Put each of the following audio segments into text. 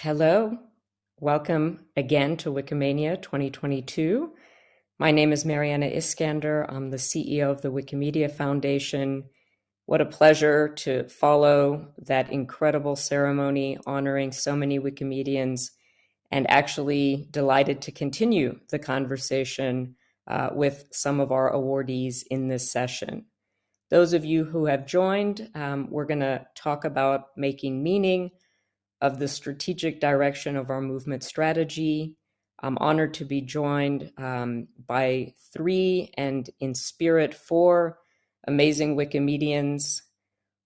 Hello, welcome again to Wikimania 2022. My name is Mariana Iskander. I'm the CEO of the Wikimedia Foundation. What a pleasure to follow that incredible ceremony honoring so many Wikimedians, and actually delighted to continue the conversation uh, with some of our awardees in this session. Those of you who have joined, um, we're going to talk about making meaning of the strategic direction of our movement strategy. I'm honored to be joined um, by three and in spirit four amazing Wikimedians.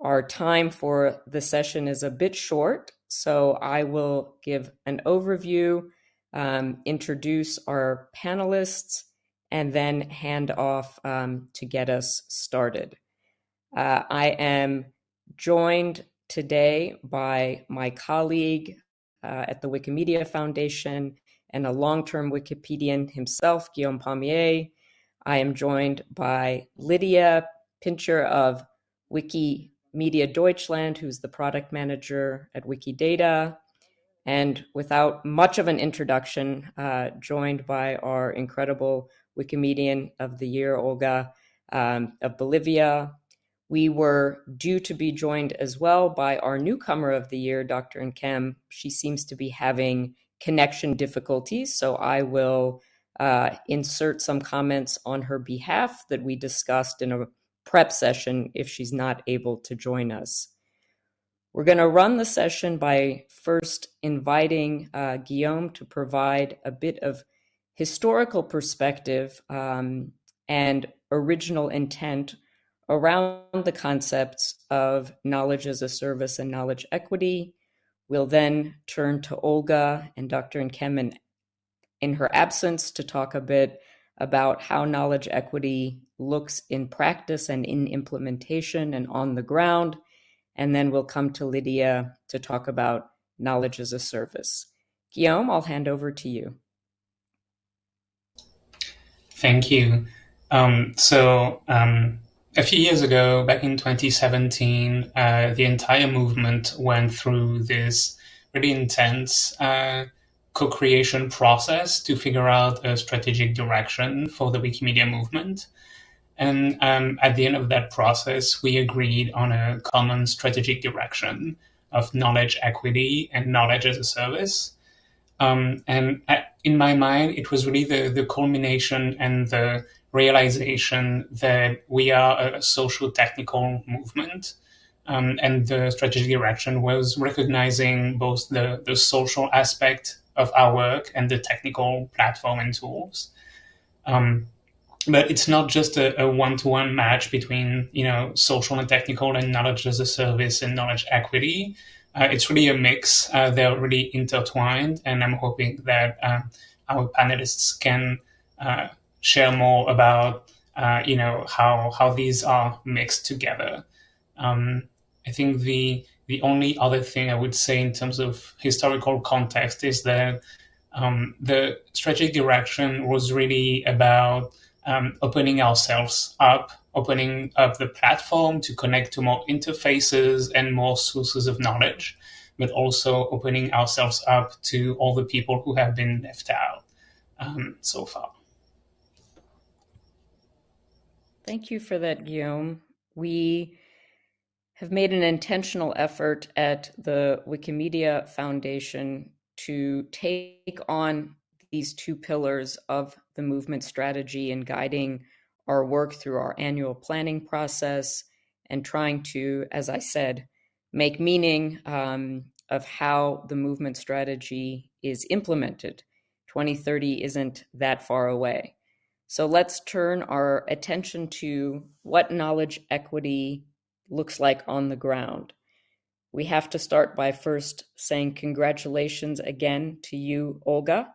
Our time for the session is a bit short, so I will give an overview, um, introduce our panelists, and then hand off um, to get us started. Uh, I am joined today by my colleague uh, at the Wikimedia Foundation and a long-term Wikipedian himself, Guillaume Paumier. I am joined by Lydia Pintscher of Wikimedia Deutschland, who's the product manager at Wikidata. And without much of an introduction, uh, joined by our incredible Wikimedian of the Year, Olga um, of Bolivia, we were due to be joined as well by our newcomer of the year, Dr. Nkem. She seems to be having connection difficulties, so I will uh, insert some comments on her behalf that we discussed in a prep session if she's not able to join us. We're going to run the session by first inviting uh, Guillaume to provide a bit of historical perspective um, and original intent around the concepts of knowledge as a service and knowledge equity. We'll then turn to Olga and Dr. Nkem in her absence to talk a bit about how knowledge equity looks in practice and in implementation and on the ground. And then we'll come to Lydia to talk about knowledge as a service. Guillaume, I'll hand over to you. Thank you. Um, so, um, a few years ago, back in 2017, uh, the entire movement went through this really intense uh, co-creation process to figure out a strategic direction for the Wikimedia movement. And um, at the end of that process, we agreed on a common strategic direction of knowledge equity and knowledge as a service. Um, and uh, in my mind, it was really the, the culmination and the realization that we are a social technical movement. Um, and the strategic direction was recognizing both the, the social aspect of our work and the technical platform and tools. Um, but it's not just a, one-to-one match between you know social and technical and knowledge as a service and knowledge equity. Uh, it's really a mix. Uh, they're really intertwined, and I'm hoping that uh, our panelists can uh, share more about uh, you know how how these are mixed together. Um, I think the the only other thing I would say in terms of historical context is that um, the strategic direction was really about um, opening ourselves up, opening up the platform to connect to more interfaces and more sources of knowledge, but also opening ourselves up to all the people who have been left out um, so far. Thank you for that, Guillaume. We have made an intentional effort at the Wikimedia Foundation to take on these two pillars of the movement strategy and guiding our work through our annual planning process and trying to, as I said, make meaning um, of how the movement strategy is implemented. 2030 isn't that far away. So let's turn our attention to what knowledge equity looks like on the ground. We have to start by first saying congratulations again to you, Olga,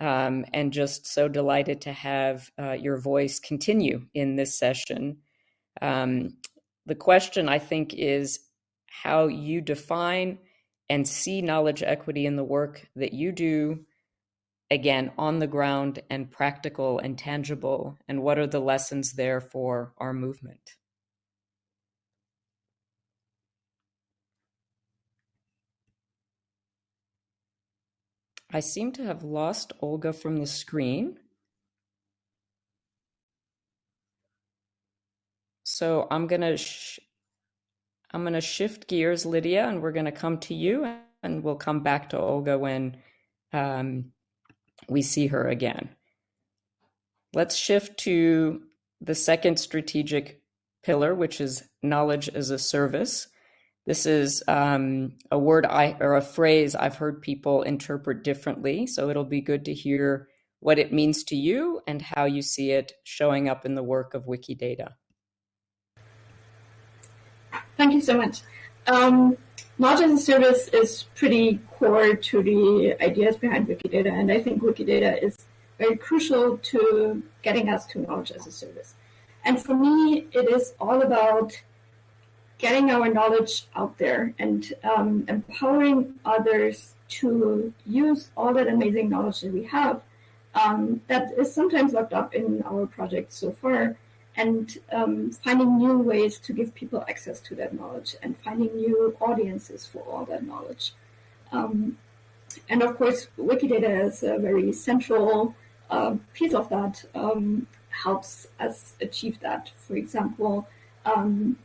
um, and just so delighted to have uh, your voice continue in this session. Um, the question, I think, is how you define and see knowledge equity in the work that you do again on the ground and practical and tangible and what are the lessons there for our movement I seem to have lost Olga from the screen. So I'm gonna I'm gonna shift gears, Lydia, and we're gonna come to you, and we'll come back to Olga when um, we see her again. Let's shift to the second strategic pillar, which is knowledge as a service. This is um, a word I or a phrase I've heard people interpret differently. So it'll be good to hear what it means to you and how you see it showing up in the work of Wikidata. Thank you so much. Um, knowledge as a service is pretty core to the ideas behind Wikidata, and I think Wikidata is very crucial to getting us to knowledge as a service. And for me, it is all about getting our knowledge out there and um, empowering others to use all that amazing knowledge that we have um, that is sometimes locked up in our projects so far and um, finding new ways to give people access to that knowledge and finding new audiences for all that knowledge. Um, and of course, Wikidata is a very central uh, piece of that, um, helps us achieve that. For example, um,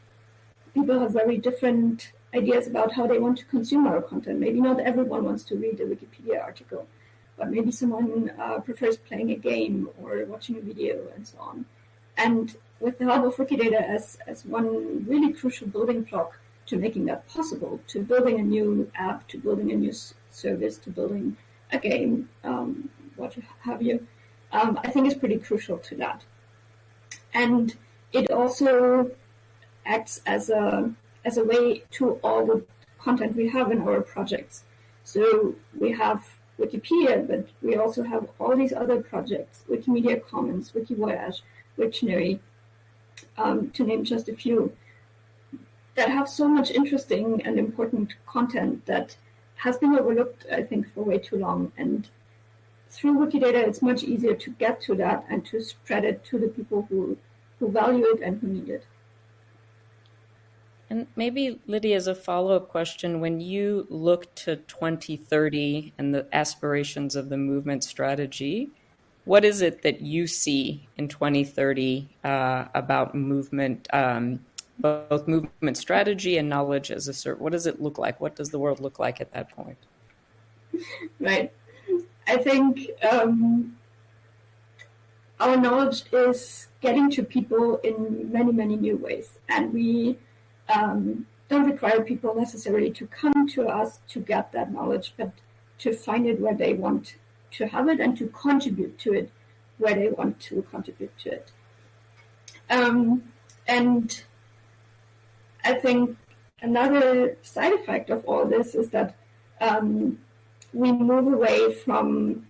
people have very different ideas about how they want to consume our content. Maybe not everyone wants to read a Wikipedia article, but maybe someone uh, prefers playing a game or watching a video and so on. And with the help of Wikidata as, as one really crucial building block to making that possible, to building a new app, to building a new service, to building a game, um, what have you, um, I think is pretty crucial to that. And it also acts as a as a way to all the content we have in our projects. So we have Wikipedia, but we also have all these other projects, Wikimedia Commons, Wikivoyage, Wiktionary, um, to name just a few, that have so much interesting and important content that has been overlooked, I think, for way too long. And through Wikidata, it's much easier to get to that and to spread it to the people who, who value it and who need it. And maybe, Lydia, as a follow up question, when you look to 2030 and the aspirations of the movement strategy, what is it that you see in 2030 uh, about movement, um, both movement strategy and knowledge as a cert? What does it look like? What does the world look like at that point? Right. I think um, our knowledge is getting to people in many, many new ways. And we um, don't require people necessarily to come to us to get that knowledge, but to find it where they want to have it and to contribute to it where they want to contribute to it. Um, and I think another side effect of all this is that um, we move away from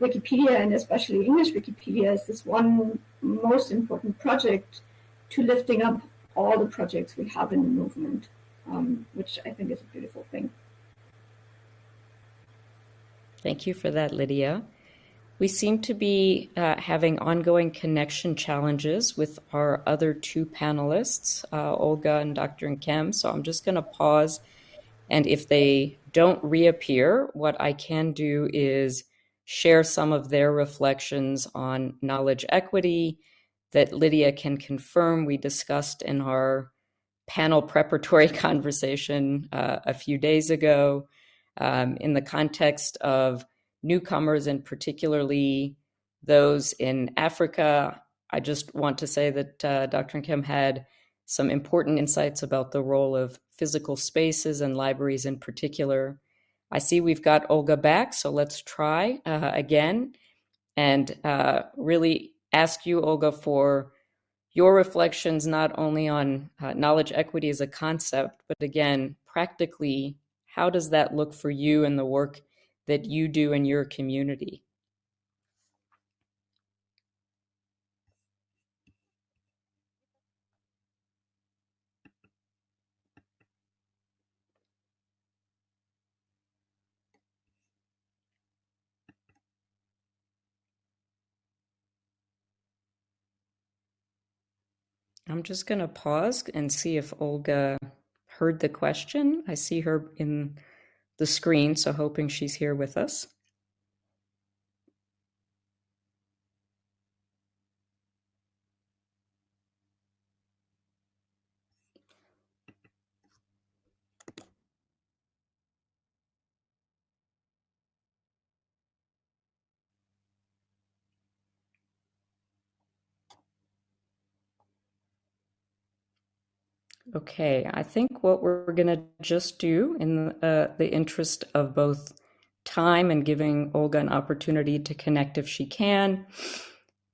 Wikipedia and especially English Wikipedia as this one most important project to lifting up all the projects we have in the movement, um, which I think is a beautiful thing. Thank you for that, Lydia. We seem to be uh, having ongoing connection challenges with our other two panelists, uh, Olga and Dr. Nkem. So I'm just going to pause. And if they don't reappear, what I can do is share some of their reflections on knowledge equity that Lydia can confirm we discussed in our panel preparatory conversation uh, a few days ago um, in the context of newcomers and particularly those in Africa. I just want to say that uh, Dr. Nkem had some important insights about the role of physical spaces and libraries in particular. I see we've got Olga back, so let's try uh, again and uh, really ask you, Olga, for your reflections not only on uh, knowledge equity as a concept, but again, practically, how does that look for you and the work that you do in your community? I'm just going to pause and see if Olga heard the question. I see her in the screen, so hoping she's here with us. Okay, I think what we're going to just do in uh, the interest of both time and giving Olga an opportunity to connect if she can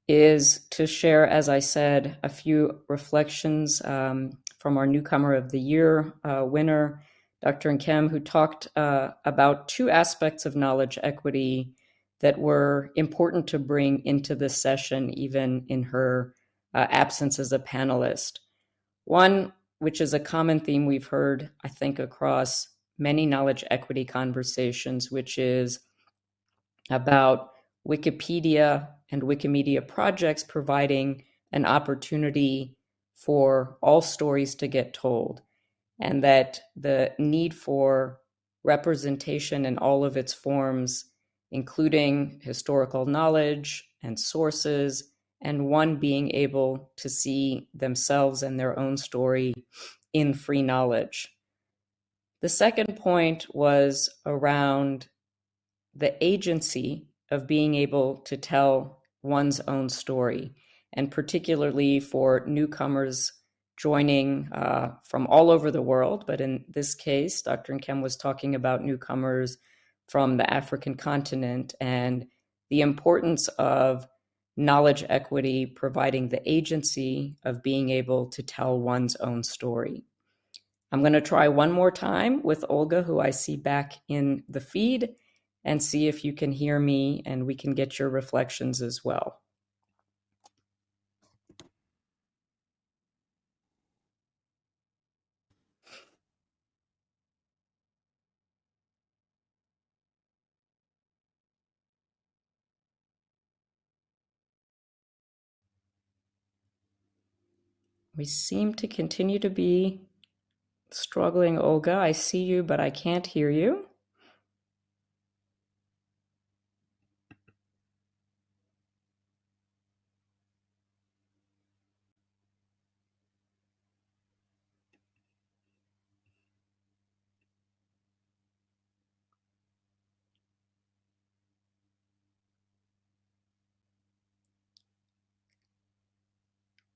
is to share, as I said, a few reflections um, from our Newcomer of the Year uh, winner, Dr. Nkem, who talked uh, about two aspects of knowledge equity that were important to bring into this session, even in her uh, absence as a panelist. One, which is a common theme we've heard, I think, across many knowledge equity conversations, which is about Wikipedia and Wikimedia projects providing an opportunity for all stories to get told, and that the need for representation in all of its forms, including historical knowledge and sources, and one being able to see themselves and their own story in free knowledge. The second point was around the agency of being able to tell one's own story, and particularly for newcomers joining uh, from all over the world. But in this case, Dr. Nkem was talking about newcomers from the African continent and the importance of knowledge equity providing the agency of being able to tell one's own story. I'm going to try one more time with Olga, who I see back in the feed, and see if you can hear me and we can get your reflections as well. We seem to continue to be struggling, Olga. I see you, but I can't hear you.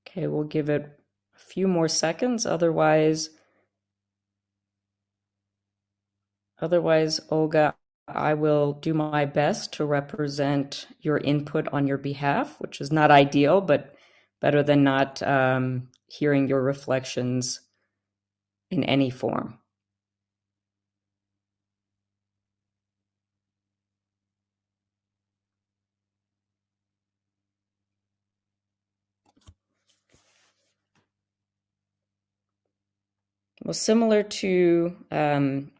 Okay, we'll give it few more seconds. Otherwise, otherwise, Olga, I will do my best to represent your input on your behalf, which is not ideal, but better than not um, hearing your reflections in any form. Well, similar to um,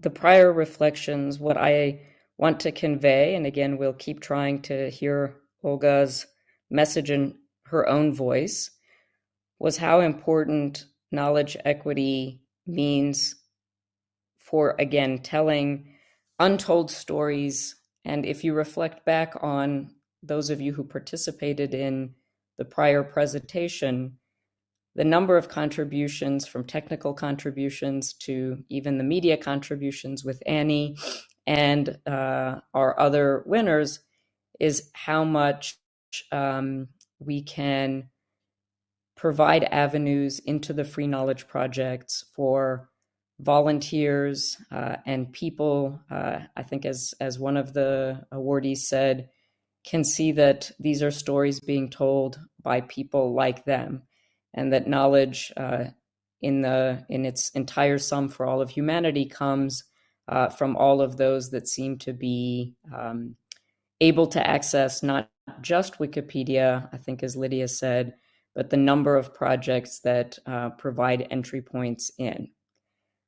the prior reflections, what I want to convey, and again, we'll keep trying to hear Olga's message in her own voice, was how important knowledge equity means for, again, telling untold stories. And if you reflect back on those of you who participated in the prior presentation, the number of contributions from technical contributions to even the media contributions with Annie and uh, our other winners is how much um, we can provide avenues into the free knowledge projects for volunteers uh, and people. Uh, I think, as as one of the awardees said, can see that these are stories being told by people like them and that knowledge uh, in the in its entire sum for all of humanity comes uh, from all of those that seem to be um, able to access not just Wikipedia, I think, as Lydia said, but the number of projects that uh, provide entry points in.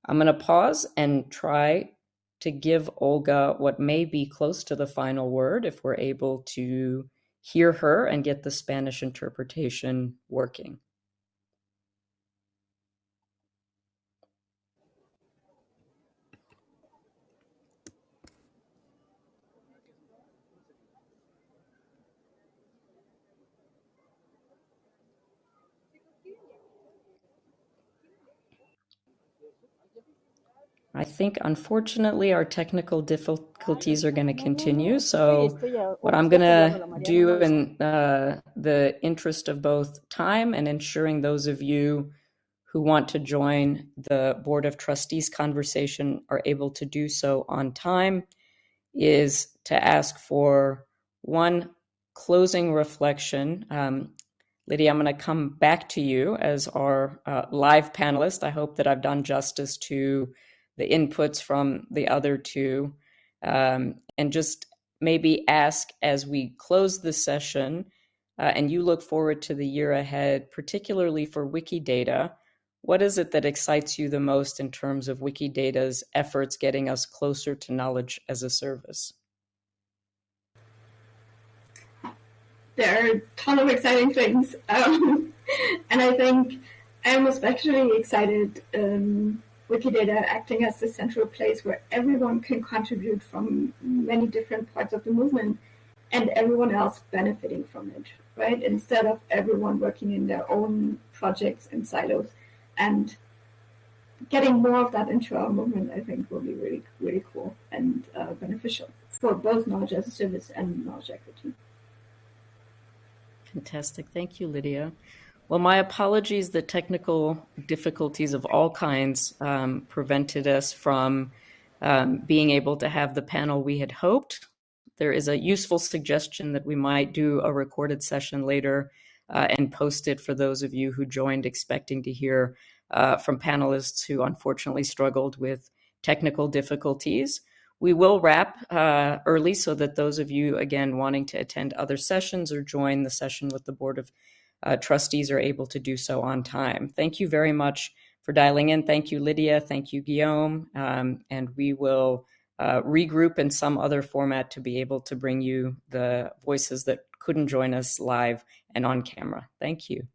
I'm going to pause and try to give Olga what may be close to the final word if we're able to hear her and get the Spanish interpretation working. I think, unfortunately, our technical difficulties are going to continue. So, what I'm going to do, in uh, the interest of both time and ensuring those of you who want to join the Board of Trustees conversation are able to do so on time is to ask for one closing reflection. Um, Lydia, I'm going to come back to you as our uh, live panelist. I hope that I've done justice to the inputs from the other two. Um, and just maybe ask as we close the session uh, and you look forward to the year ahead, particularly for Wikidata, what is it that excites you the most in terms of Wikidata's efforts getting us closer to knowledge as a service? There are a ton of exciting things. Um, and I think I'm especially excited um, Wikidata acting as the central place where everyone can contribute from many different parts of the movement and everyone else benefiting from it, right? Instead of everyone working in their own projects and silos. And getting more of that into our movement, I think, will be really, really cool and uh, beneficial for both knowledge as a service and knowledge equity. Fantastic. Thank you, Lydia. Well, my apologies. The technical difficulties of all kinds um, prevented us from um, being able to have the panel we had hoped. There is a useful suggestion that we might do a recorded session later uh, and post it for those of you who joined expecting to hear uh, from panelists who unfortunately struggled with technical difficulties. We will wrap uh, early so that those of you, again, wanting to attend other sessions or join the session with the Board of uh, trustees are able to do so on time. Thank you very much for dialing in. Thank you, Lydia. Thank you, Guillaume. Um, and we will uh, regroup in some other format to be able to bring you the voices that couldn't join us live and on camera. Thank you.